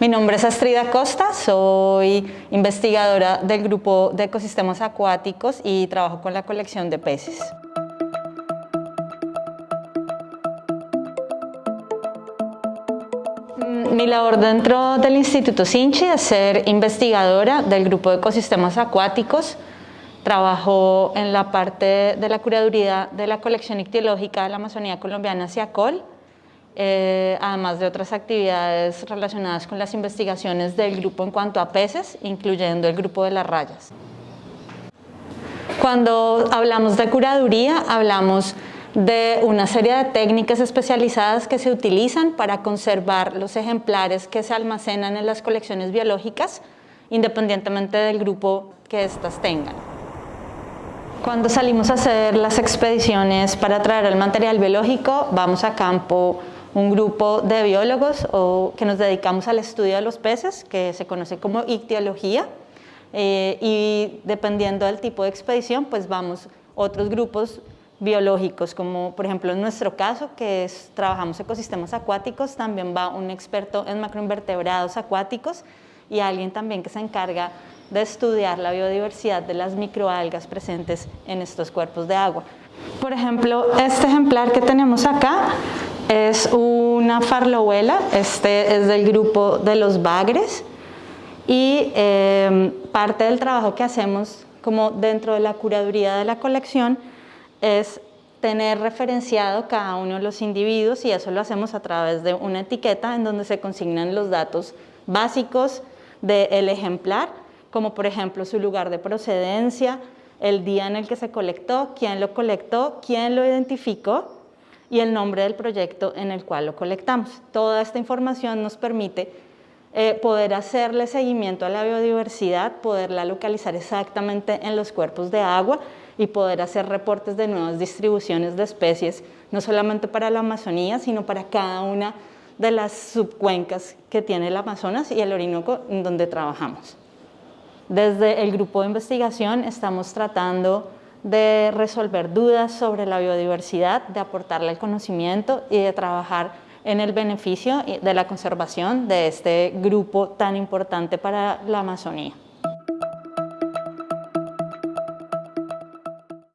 Mi nombre es Astrida Costa, soy investigadora del grupo de ecosistemas acuáticos y trabajo con la colección de peces. Mi labor dentro del Instituto Sinchi es ser investigadora del grupo de ecosistemas acuáticos. Trabajo en la parte de la curaduría de la colección ictiológica de la Amazonía colombiana CIACOL, eh, además de otras actividades relacionadas con las investigaciones del grupo en cuanto a peces, incluyendo el grupo de las rayas. Cuando hablamos de curaduría, hablamos de una serie de técnicas especializadas que se utilizan para conservar los ejemplares que se almacenan en las colecciones biológicas, independientemente del grupo que éstas tengan. Cuando salimos a hacer las expediciones para traer el material biológico, vamos a campo un grupo de biólogos o que nos dedicamos al estudio de los peces, que se conoce como ictiología, eh, y dependiendo del tipo de expedición, pues vamos otros grupos biológicos, como por ejemplo en nuestro caso, que es, trabajamos ecosistemas acuáticos, también va un experto en macroinvertebrados acuáticos y alguien también que se encarga de estudiar la biodiversidad de las microalgas presentes en estos cuerpos de agua. Por ejemplo, este ejemplar que tenemos acá es una farlohuela, este es del grupo de los bagres y em, parte del trabajo que hacemos como dentro de la curaduría de la colección es tener referenciado cada uno de los individuos y eso lo hacemos a través de una etiqueta en donde se consignan los datos básicos del ejemplar, como por ejemplo su lugar de procedencia, el día en el que se colectó, quién lo colectó, quién lo identificó y el nombre del proyecto en el cual lo colectamos. Toda esta información nos permite eh, poder hacerle seguimiento a la biodiversidad, poderla localizar exactamente en los cuerpos de agua y poder hacer reportes de nuevas distribuciones de especies, no solamente para la Amazonía, sino para cada una de las subcuencas que tiene el Amazonas y el Orinoco en donde trabajamos. Desde el grupo de investigación estamos tratando de resolver dudas sobre la biodiversidad, de aportarle el conocimiento y de trabajar en el beneficio de la conservación de este grupo tan importante para la Amazonía.